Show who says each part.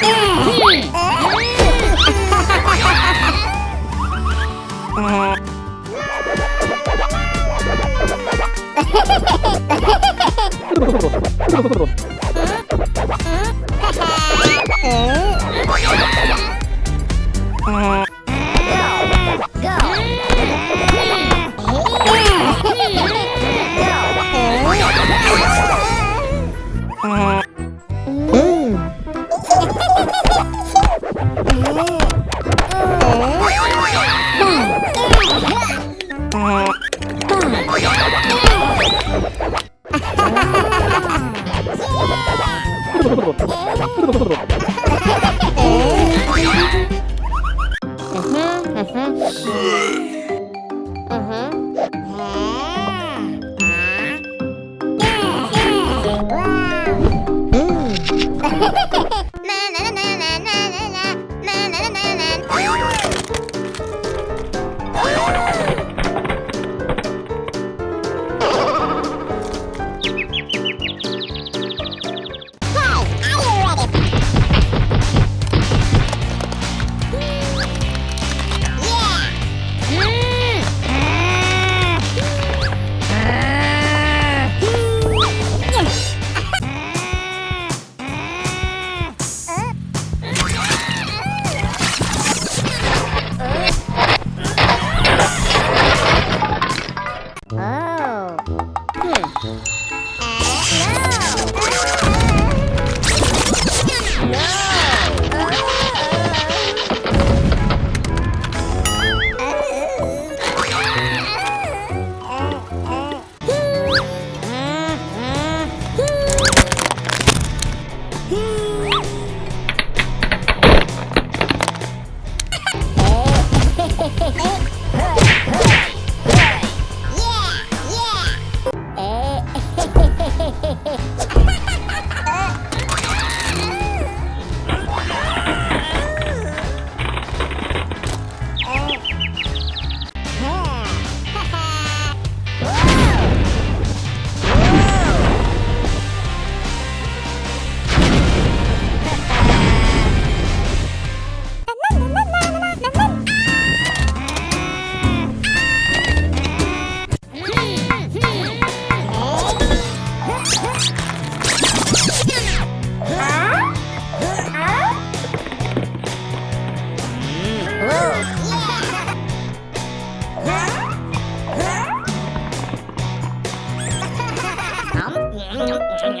Speaker 1: Hehehehe Mm-hmm. Oh, no!